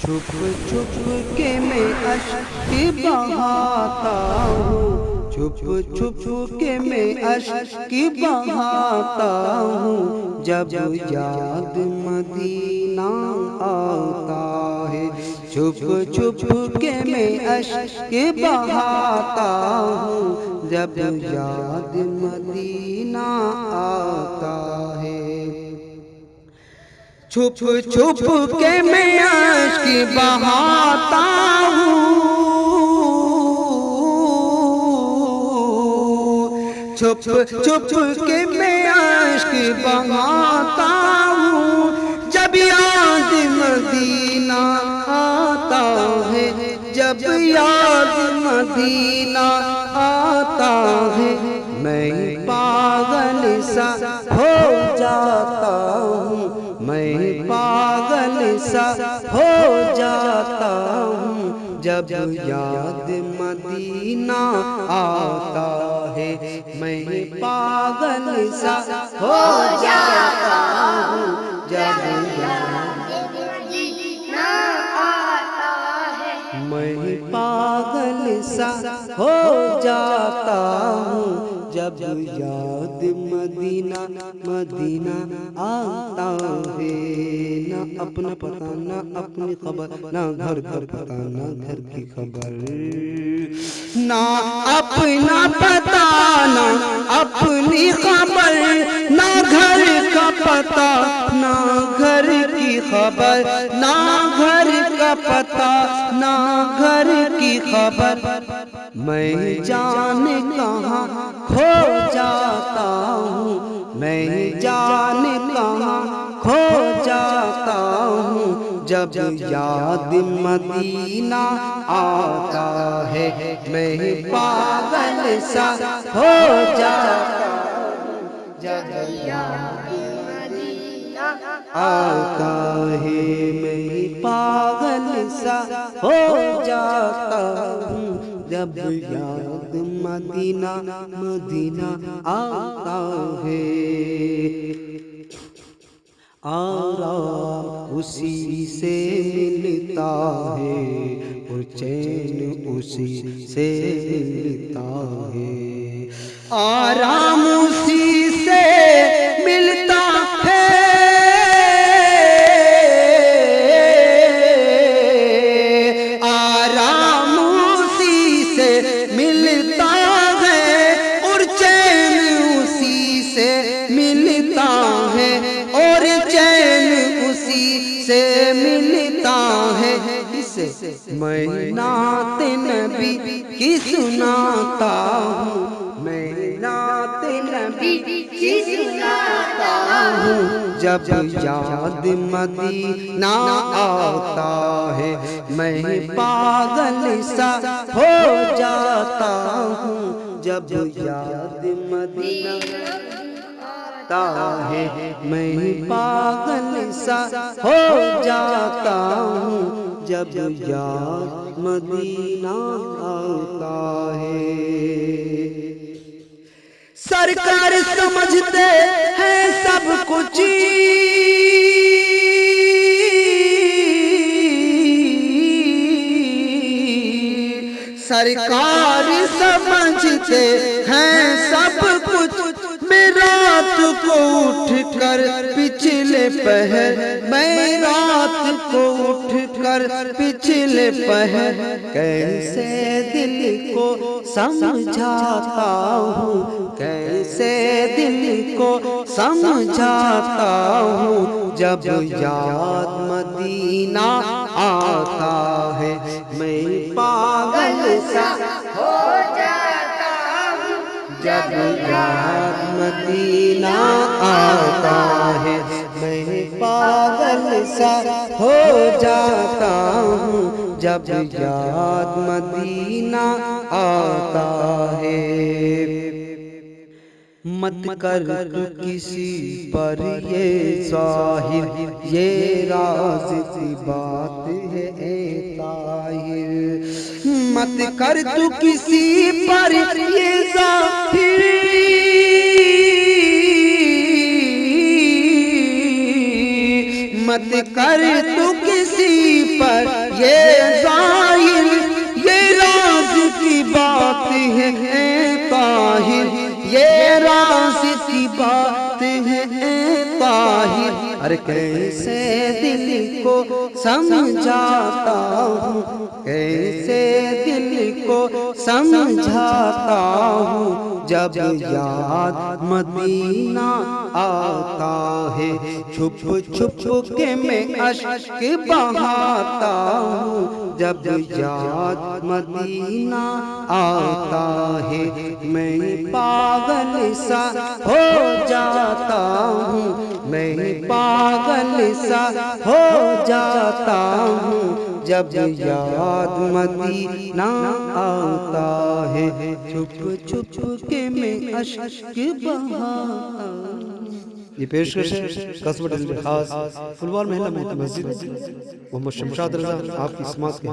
छुप छुप के मैं अश्क बहाता हूँ। छुप छुप के मैं अश्क बहाता हूँ। जब याद मदीना आता है छुप छुप के मैं अश्क बहाता हूँ। जब याद मदीना आता छुप छुप के मैं अश्क बहाता हूँ। छुप छुप के मैं अश्क बहाता हूँ। जब याद मदीना आता है जब याद मदीना आता है मैं पागल सा मैं पागल सा हो जाता हूँ जब याद मदीना आता है मैं पागल सा हो जाता हूँ जब मैं पागल सा हो जाता जब याद मदीना मदीना आता है, ना अपना पता, ना अपनी खबर, ना घर का पता, ना घर की खबर। ना अपना पता, ना अपनी खबर, ना घर का पता, ना घर की खबर, ना घर का पता, ना घर की खबर। मैं जाने कहाँ खो जाता हूँ। मैं जाने कहाँ खो जाता हूँ। जब याद मदीना आता है मैं पागल सा हो जाता हूँ। जब याद आता है मैं पागल सा हो जाता हूँ। जब याद मदीना मदीना आता है। आराम उसी से मिलता है, और चैन उसी से मिलता है। आराम उसी मैं नात नबी की सुनाता हूँ? मैं नात नबी की सुनाता हूँ? जब याद मदीना आता है मैं पागल सा हो जाता हूँ। जब याद मदीना आता है मैं पागल सा हो जाता हूँ। जब याद मदीना आता है। सरकार समझते हैं सब कुछ। सरकार समझते हैं सब कुछ। रात को उठ कर पिछले पहर मैं रात को उठ कर पिछले पहर कैसे दिल को समझाता हूँ, कैसे दिल को समझाता हूँ, जब याद मदीना आता है, मैं पागल सा हो जब याद मदीना आता है, मैं पागल सा हो जाता हूँ। जब याद मदीना आता है, मत कर किसी पर ये साहिर ये राज बात है मत कर तू किसी पर ये मत कर तू किसी पर ये ज़ाहिर। ये राज की बात है ताहिर। ये राज की बात है ताहिर। अरे कैसे दिल को समझाता हूँ, कैसे को समझाता हूँ, जब याद मदीना आता है, छुप छुप के मैं अश्क बहाता हूँ, जब याद मदीना आता है, मैं पागल सा हो जाता हूँ, मैं पागल सा हो जाता हूँ। जब याद मदीना आता है, छुप छुप के मैं अशक ये पेश खास फुलवार महिला मस्जिद। मोहम्मद शमशाद रजा, आपकी समाज के